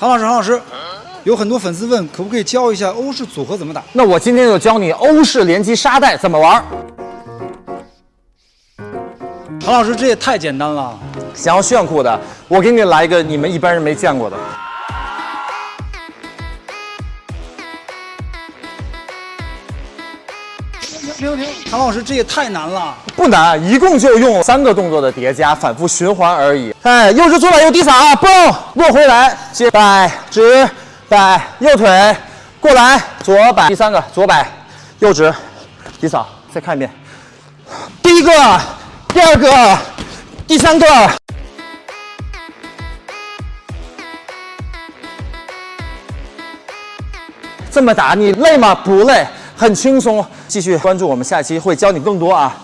韩老师，韩老师，有很多粉丝问，可不可以教一下欧式组合怎么打？那我今天就教你欧式连击沙袋怎么玩。韩老师，这也太简单了。想要炫酷的，我给你来一个你们一般人没见过的。停停唐！老师，这也太难了。不难，一共就用三个动作的叠加，反复循环而已。哎，右直左摆右低扫，蹦落回来，接摆直摆右腿过来，左摆第三个左摆右直低扫，再看一遍。第一个，第二个，第三个。这么打你累吗？不累，很轻松。继续关注我们下期会教你更多啊。